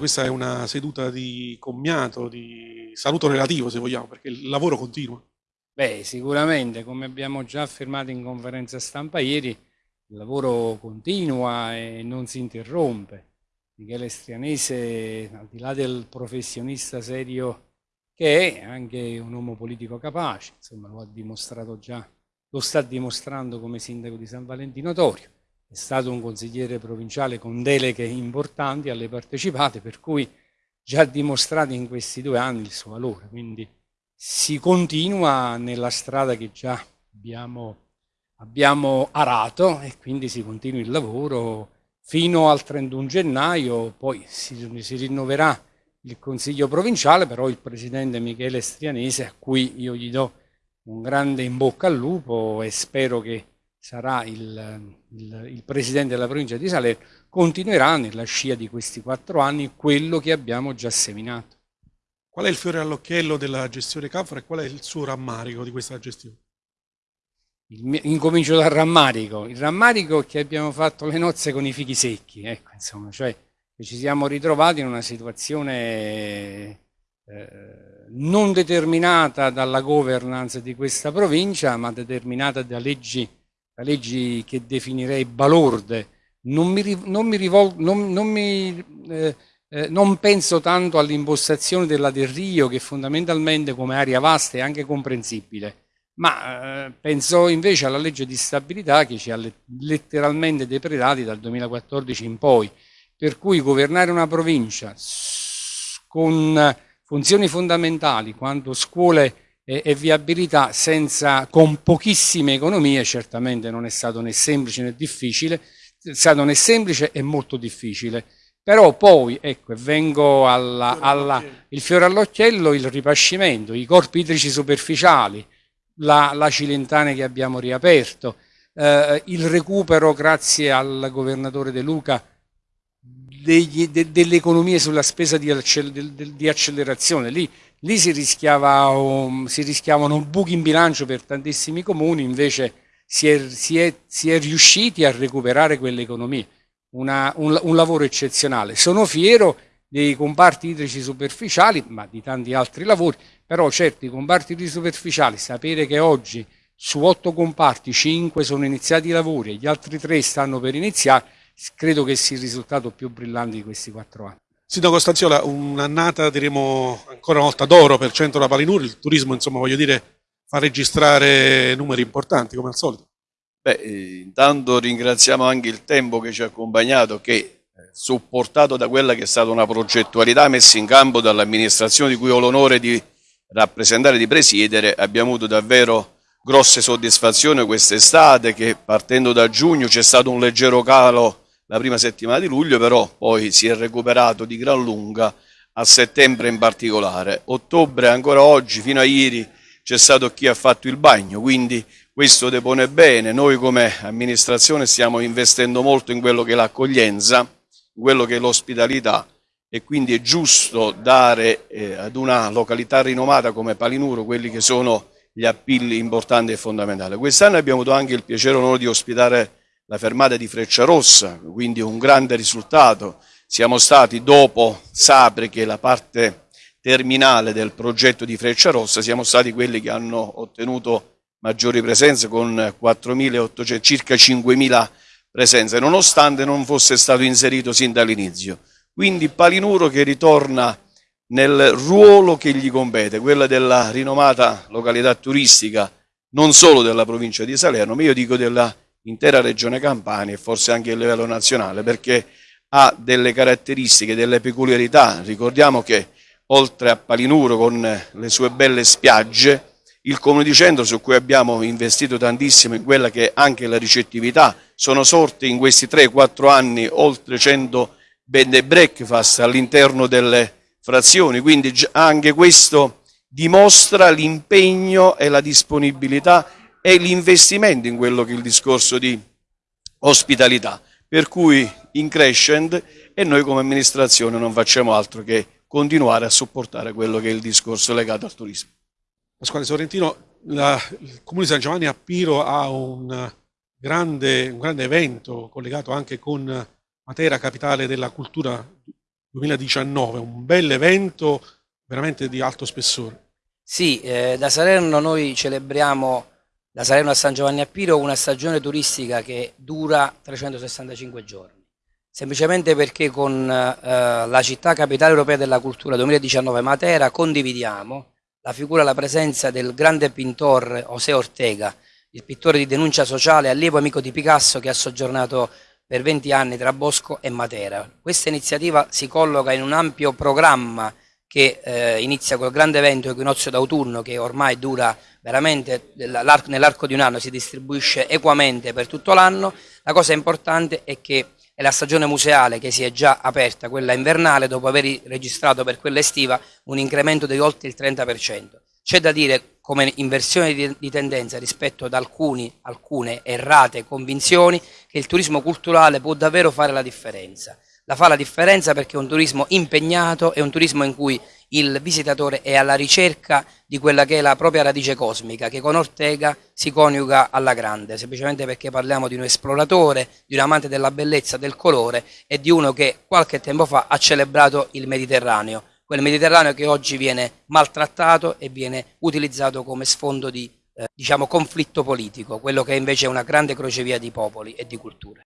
questa è una seduta di commiato, di saluto relativo se vogliamo, perché il lavoro continua. Beh, sicuramente, come abbiamo già affermato in conferenza stampa ieri, il lavoro continua e non si interrompe. Michele Strianese, al di là del professionista serio che è, anche un uomo politico capace, insomma lo ha dimostrato già, lo sta dimostrando come sindaco di San Valentino Torio è stato un consigliere provinciale con deleghe importanti alle partecipate, per cui già dimostrato in questi due anni il suo valore, quindi si continua nella strada che già abbiamo, abbiamo arato e quindi si continua il lavoro fino al 31 gennaio, poi si, si rinnoverà il Consiglio provinciale, però il Presidente Michele Strianese, a cui io gli do un grande in bocca al lupo e spero che sarà il, il, il, presidente della provincia di Salerno, continuerà nella scia di questi quattro anni quello che abbiamo già seminato. Qual è il fiore all'occhiello della gestione Canfora e qual è il suo rammarico di questa gestione? Il, incomincio dal rammarico. Il rammarico è che abbiamo fatto le nozze con i fichi secchi, ecco, insomma, cioè ci siamo ritrovati in una situazione eh, non determinata dalla governance di questa provincia, ma determinata da leggi leggi che definirei balorde, non, mi, non, mi rivol, non, non, mi, eh, eh, non penso tanto all'impostazione della Del Rio che fondamentalmente come area vasta è anche comprensibile, ma eh, penso invece alla legge di stabilità che ci ha letteralmente depredati dal 2014 in poi, per cui governare una provincia con funzioni fondamentali quanto scuole e, e viabilità senza, con pochissime economie certamente non è stato né semplice né difficile, è stato né semplice e molto difficile. Però poi, ecco, vengo alla, alla, il fiore all'occhiello, il ripascimento, i corpi idrici superficiali, la, la Cilentane che abbiamo riaperto, eh, il recupero grazie al governatore De Luca degli, de, delle economie sulla spesa di, di accelerazione. Lì Lì si, rischiava, um, si rischiavano buchi in bilancio per tantissimi comuni, invece si è, si è, si è riusciti a recuperare quelle economie. Una, un, un lavoro eccezionale. Sono fiero dei comparti idrici superficiali, ma di tanti altri lavori, però certo i comparti idrici superficiali, sapere che oggi su otto comparti cinque sono iniziati i lavori e gli altri tre stanno per iniziare, credo che sia il risultato più brillante di questi quattro anni. Sindaco Stanziola, un'annata diremo ancora una volta d'oro per Centro La Palinuri, il turismo insomma voglio dire fa registrare numeri importanti come al solito. Beh, eh, intanto ringraziamo anche il tempo che ci ha accompagnato che eh, supportato da quella che è stata una progettualità messa in campo dall'amministrazione di cui ho l'onore di rappresentare e di presiedere, abbiamo avuto davvero grosse soddisfazioni quest'estate che partendo da giugno c'è stato un leggero calo la prima settimana di luglio, però poi si è recuperato di gran lunga a settembre in particolare. Ottobre ancora oggi, fino a ieri, c'è stato chi ha fatto il bagno, quindi questo depone bene. Noi come amministrazione stiamo investendo molto in quello che è l'accoglienza, in quello che è l'ospitalità e quindi è giusto dare eh, ad una località rinomata come Palinuro quelli che sono gli appilli importanti e fondamentali. Quest'anno abbiamo avuto anche il piacere e l'onore di ospitare la fermata di Frecciarossa, quindi un grande risultato. Siamo stati dopo Sapre, che è la parte terminale del progetto di Frecciarossa, siamo stati quelli che hanno ottenuto maggiori presenze con 4.800, circa 5.000 presenze, nonostante non fosse stato inserito sin dall'inizio. Quindi Palinuro che ritorna nel ruolo che gli compete, quella della rinomata località turistica, non solo della provincia di Salerno, ma io dico della intera regione Campania e forse anche a livello nazionale perché ha delle caratteristiche, delle peculiarità. Ricordiamo che oltre a Palinuro con le sue belle spiagge, il comune di centro su cui abbiamo investito tantissimo in quella che è anche la ricettività, sono sorti in questi 3-4 anni oltre 100 bed and breakfast all'interno delle frazioni, quindi anche questo dimostra l'impegno e la disponibilità è l'investimento in quello che è il discorso di ospitalità, per cui in crescent e noi come amministrazione non facciamo altro che continuare a supportare quello che è il discorso legato al turismo. Pasquale Sorrentino, la, il Comune di San Giovanni a Piro ha un grande, un grande evento collegato anche con Matera, capitale della cultura 2019, un bel evento veramente di alto spessore. Sì, eh, da Salerno noi celebriamo da Salerno a San Giovanni a Piro una stagione turistica che dura 365 giorni, semplicemente perché con eh, la città capitale europea della cultura 2019 Matera condividiamo la figura e la presenza del grande pittore José Ortega, il pittore di denuncia sociale, allievo amico di Picasso che ha soggiornato per 20 anni tra Bosco e Matera. Questa iniziativa si colloca in un ampio programma che eh, inizia col grande evento Equinozio d'autunno che ormai dura veramente nell'arco di un anno, si distribuisce equamente per tutto l'anno. La cosa importante è che è la stagione museale che si è già aperta, quella invernale, dopo aver registrato per quella estiva un incremento di oltre il 30%. C'è da dire come inversione di, tendenza rispetto ad alcuni, alcune errate convinzioni che il turismo culturale può davvero fare la differenza la fa la differenza perché è un turismo impegnato, è un turismo in cui il visitatore è alla ricerca di quella che è la propria radice cosmica, che con Ortega si coniuga alla grande, semplicemente perché parliamo di un esploratore, di un amante della bellezza, del colore e di uno che qualche tempo fa ha celebrato il Mediterraneo, quel Mediterraneo che oggi viene maltrattato e viene utilizzato come sfondo di eh, diciamo, conflitto politico, quello che invece è una grande crocevia di popoli e di culture.